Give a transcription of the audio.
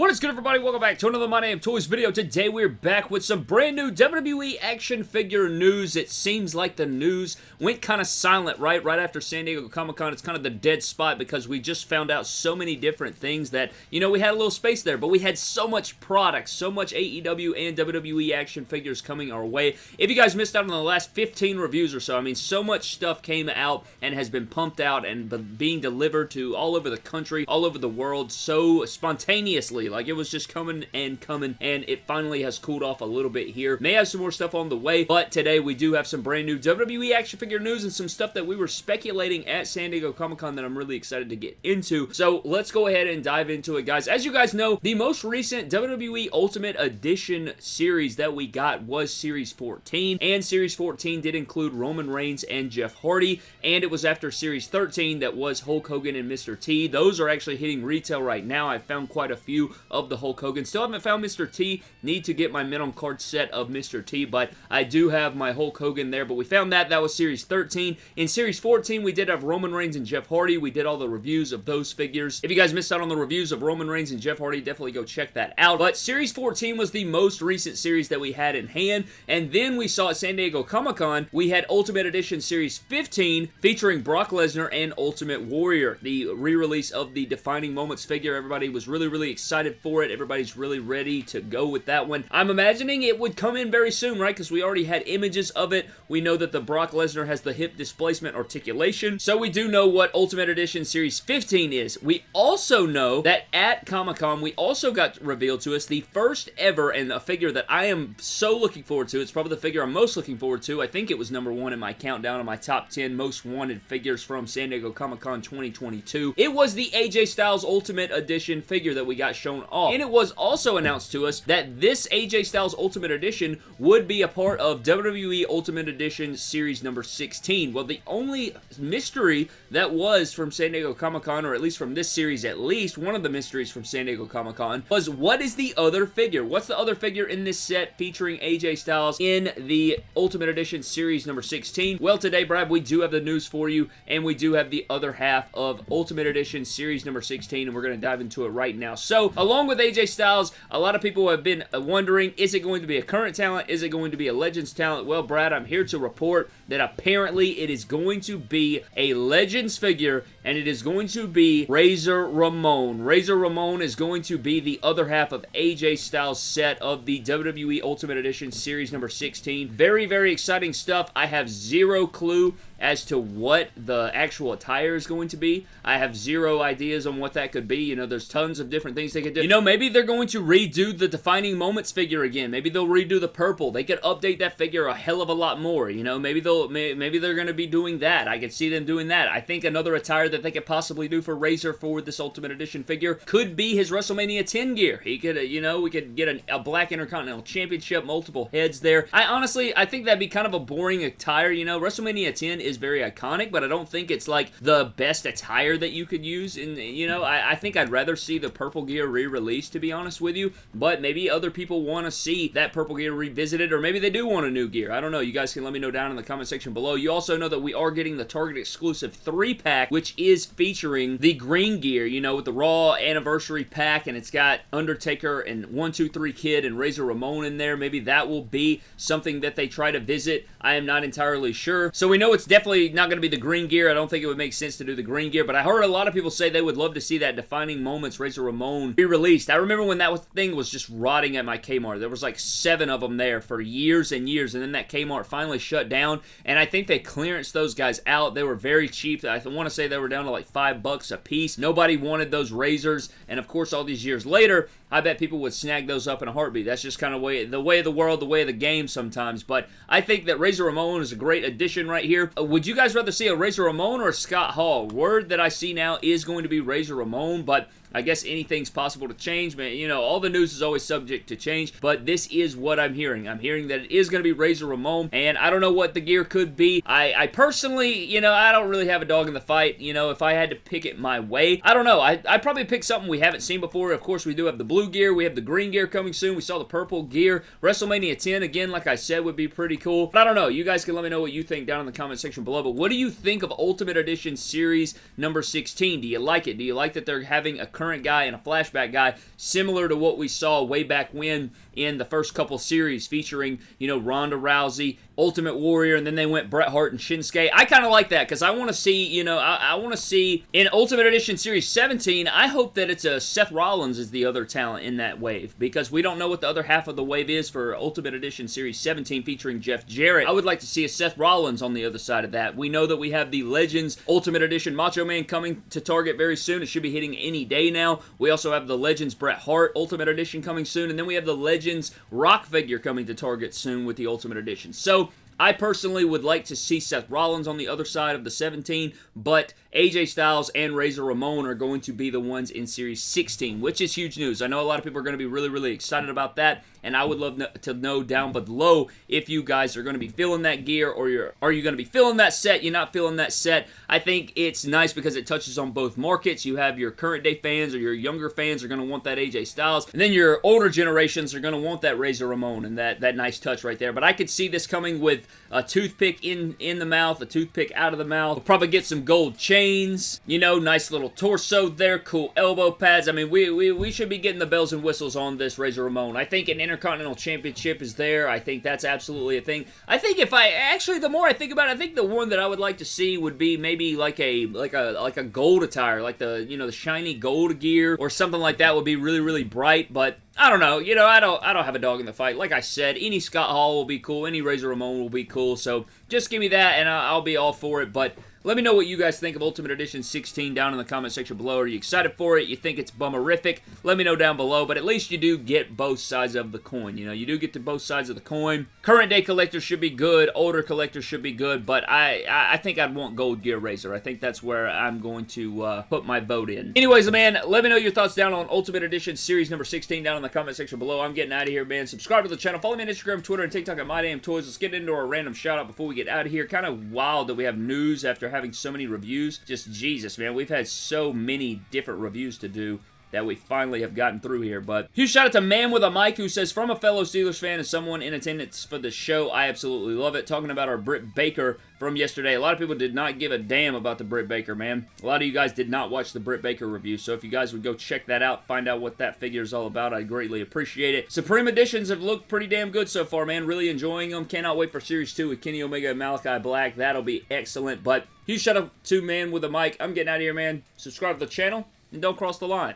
What is good everybody? Welcome back to another My Damn Toys video. Today we're back with some brand new WWE action figure news. It seems like the news went kind of silent, right? Right after San Diego Comic-Con, it's kind of the dead spot because we just found out so many different things that, you know, we had a little space there, but we had so much product, so much AEW and WWE action figures coming our way. If you guys missed out on the last 15 reviews or so, I mean, so much stuff came out and has been pumped out and being delivered to all over the country, all over the world, so spontaneously like, it was just coming and coming, and it finally has cooled off a little bit here. May have some more stuff on the way, but today we do have some brand new WWE action figure news and some stuff that we were speculating at San Diego Comic-Con that I'm really excited to get into. So, let's go ahead and dive into it, guys. As you guys know, the most recent WWE Ultimate Edition series that we got was Series 14, and Series 14 did include Roman Reigns and Jeff Hardy, and it was after Series 13 that was Hulk Hogan and Mr. T. Those are actually hitting retail right now. I found quite a few of the Hulk Hogan. Still haven't found Mr. T. Need to get my minimum card set of Mr. T, but I do have my Hulk Hogan there, but we found that. That was Series 13. In Series 14, we did have Roman Reigns and Jeff Hardy. We did all the reviews of those figures. If you guys missed out on the reviews of Roman Reigns and Jeff Hardy, definitely go check that out. But Series 14 was the most recent series that we had in hand, and then we saw at San Diego Comic-Con, we had Ultimate Edition Series 15 featuring Brock Lesnar and Ultimate Warrior, the re-release of the Defining Moments figure. Everybody was really, really excited excited for it. Everybody's really ready to go with that one. I'm imagining it would come in very soon, right? Because we already had images of it. We know that the Brock Lesnar has the hip displacement articulation. So we do know what Ultimate Edition Series 15 is. We also know that at Comic-Con, we also got revealed to us the first ever and a figure that I am so looking forward to. It's probably the figure I'm most looking forward to. I think it was number one in my countdown of my top 10 most wanted figures from San Diego Comic-Con 2022. It was the AJ Styles Ultimate Edition figure that we got shown shown off. And it was also announced to us that this AJ Styles Ultimate Edition would be a part of WWE Ultimate Edition Series number 16. Well, the only mystery that was from San Diego Comic-Con, or at least from this series at least, one of the mysteries from San Diego Comic-Con, was what is the other figure? What's the other figure in this set featuring AJ Styles in the Ultimate Edition Series number 16? Well, today, Brad, we do have the news for you, and we do have the other half of Ultimate Edition Series number 16, and we're going to dive into it right now. So, along with AJ Styles, a lot of people have been uh, wondering, is it going to be a current talent? Is it going to be a Legends talent? Well, Brad, I'm here to report that apparently it is going to be a Legends figure, and it is going to be Razor Ramon. Razor Ramon is going to be the other half of AJ Styles' set of the WWE Ultimate Edition Series number 16. Very, very exciting stuff. I have zero clue as to what the actual attire is going to be. I have zero ideas on what that could be. You know, there's tons of different things they could do. You know, maybe they're going to redo the Defining Moments figure again. Maybe they'll redo the purple. They could update that figure a hell of a lot more. You know, maybe they'll maybe they're going to be doing that. I could see them doing that. I think another attire that they could possibly do for Razor for this Ultimate Edition figure could be his WrestleMania 10 gear. He could, uh, you know, we could get an, a Black Intercontinental Championship, multiple heads there. I honestly, I think that'd be kind of a boring attire. You know, WrestleMania 10 is very iconic, but I don't think it's like the best attire that you could use. And, you know, I, I think I'd rather see the purple gear re-released, to be honest with you. But maybe other people want to see that purple gear revisited, or maybe they do want a new gear. I don't know. You guys can let me know down in the comment section below. You also know that we are getting the Target exclusive 3-pack, which is featuring the green gear, you know, with the Raw anniversary pack, and it's got Undertaker and 123 Kid and Razor Ramon in there. Maybe that will be something that they try to visit. I am not entirely sure. So we know it's definitely not going to be the green gear. I don't think it would make sense to do the green gear, but I heard a lot of people say they would love to see that Defining Moments Razor Ramon be released. I remember when that thing was just rotting at my Kmart. There was like seven of them there for years and years, and then that Kmart finally shut down, and I think they clearanced those guys out. They were very cheap. I want to say they were down to like five bucks a piece. Nobody wanted those razors, and of course, all these years later, I bet people would snag those up in a heartbeat. That's just kind of way the way of the world, the way of the game sometimes. But I think that Razor Ramon is a great addition right here. Would you guys rather see a Razor Ramon or Scott Hall? Word that I see now is going to be Razor Ramon, but I guess anything's possible to change, man. You know, all the news is always subject to change, but this is what I'm hearing. I'm hearing that it is going to be Razor Ramon, and I don't know what the gear could be. I, I personally, you know, I don't really have a dog in the fight. You know, if I had to pick it my way, I don't know. I, I'd probably pick something we haven't seen before. Of course, we do have the blue gear. We have the green gear coming soon. We saw the purple gear. WrestleMania 10, again, like I said, would be pretty cool. But I don't know. You guys can let me know what you think down in the comment section below. But what do you think of Ultimate Edition Series number 16? Do you like it? Do you like that they're having a current guy and a flashback guy similar to what we saw way back when in the first couple series featuring, you know, Ronda Rousey, Ultimate Warrior, and then they went Bret Hart and Shinsuke. I kind of like that because I want to see, you know, I, I want to see in Ultimate Edition Series 17, I hope that it's a Seth Rollins is the other talent in that wave because we don't know what the other half of the wave is for Ultimate Edition Series 17 featuring Jeff Jarrett. I would like to see a Seth Rollins on the other side of that. We know that we have the Legends Ultimate Edition Macho Man coming to Target very soon. It should be hitting any day now. We also have the Legends Bret Hart Ultimate Edition coming soon, and then we have the Legends Rock figure coming to Target soon with the Ultimate Edition. So, I personally would like to see Seth Rollins on the other side of the 17, but AJ Styles and Razor Ramon are going to be the ones in Series 16, which is huge news. I know a lot of people are going to be really, really excited about that, and I would love to know down below if you guys are going to be feeling that gear or you're, are you going to be feeling that set, you're not feeling that set. I think it's nice because it touches on both markets. You have your current day fans or your younger fans are going to want that AJ Styles, and then your older generations are going to want that Razor Ramon and that, that nice touch right there. But I could see this coming with a toothpick in, in the mouth, a toothpick out of the mouth. We'll probably get some gold chains, you know, nice little torso there, cool elbow pads. I mean, we, we, we should be getting the bells and whistles on this Razor Ramon. I think an Intercontinental Championship is there. I think that's absolutely a thing. I think if I, actually, the more I think about it, I think the one that I would like to see would be maybe like a, like a, like a gold attire, like the, you know, the shiny gold gear or something like that would be really, really bright, but I don't know. You know, I don't I don't have a dog in the fight. Like I said, any Scott Hall will be cool. Any Razor Ramon will be cool. So just give me that, and I'll be all for it. But let me know what you guys think of Ultimate Edition 16 down in the comment section below. Are you excited for it? You think it's bummerific? Let me know down below, but at least you do get both sides of the coin. You know, you do get to both sides of the coin. Current day collectors should be good. Older collectors should be good, but I, I think I'd want Gold Gear Razor. I think that's where I'm going to uh, put my vote in. Anyways, man, let me know your thoughts down on Ultimate Edition Series number 16 down in the comment section below. I'm getting out of here, man. Subscribe to the channel. Follow me on Instagram, Twitter, and TikTok at MyDamnToys. Let's get into our random shout-out before we get out of here. Kind of wild that we have news after having so many reviews reviews. Just Jesus, man. We've had so many different reviews to do that we finally have gotten through here. But huge shout out to Man with a Mic who says, from a fellow Steelers fan and someone in attendance for the show, I absolutely love it. Talking about our Britt Baker from yesterday. A lot of people did not give a damn about the Britt Baker, man. A lot of you guys did not watch the Britt Baker review, so if you guys would go check that out, find out what that figure is all about, I'd greatly appreciate it. Supreme Editions have looked pretty damn good so far, man. Really enjoying them. Cannot wait for Series 2 with Kenny Omega and Malakai Black. That'll be excellent, but huge shout out to Man with a Mic. I'm getting out of here, man. Subscribe to the channel, and don't cross the line.